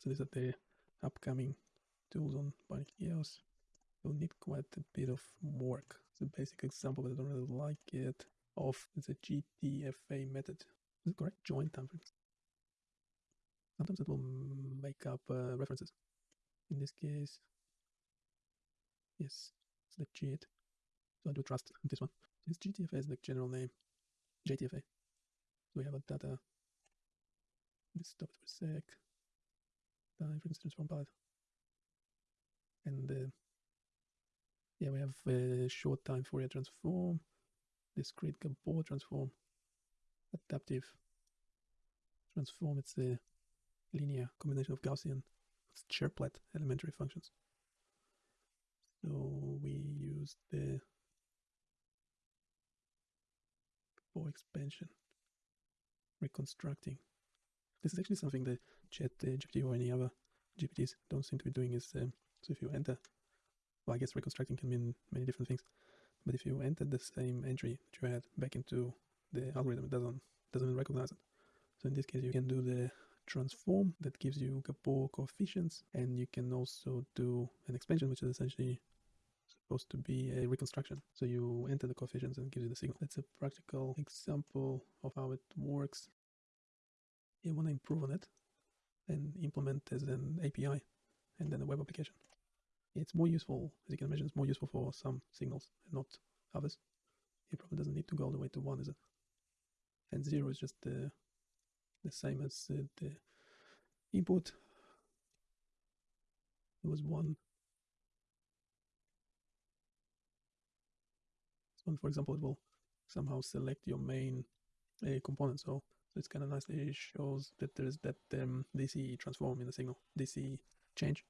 So these are the upcoming tools on EOS. You'll need quite a bit of work. It's a basic example, but I don't really like it, of the GTFA method. Is it correct? Join timeframes. Sometimes it will make up uh, references. In this case, yes, it's legit. So I do trust this one. This GTFA is the general name. JTFA. So we have a data. Let's stop it for a sec. Time for instance from palette. And uh, yeah, we have a short time Fourier transform, discrete Gabor transform, adaptive transform. It's a linear combination of Gaussian chirplet elementary functions. So we use the Gabor expansion, reconstructing. This is actually something that Chat uh, GPT or any other GPTs don't seem to be doing. Is um, so if you enter, well, I guess reconstructing can mean many different things, but if you enter the same entry that you had back into the algorithm, it doesn't doesn't recognize it. So in this case, you can do the transform that gives you Gabor coefficients, and you can also do an expansion, which is essentially supposed to be a reconstruction. So you enter the coefficients and gives you the signal. That's a practical example of how it works. You want to improve on it and implement as an API and then a web application. It's more useful, as you can imagine, it's more useful for some signals and not others. It probably doesn't need to go all the way to one, is it? And zero is just the the same as uh, the input. There was one. One, for example, it will somehow select your main uh, component. So, so it's kind of nicely shows that there is that um, DC transform in the signal, DC change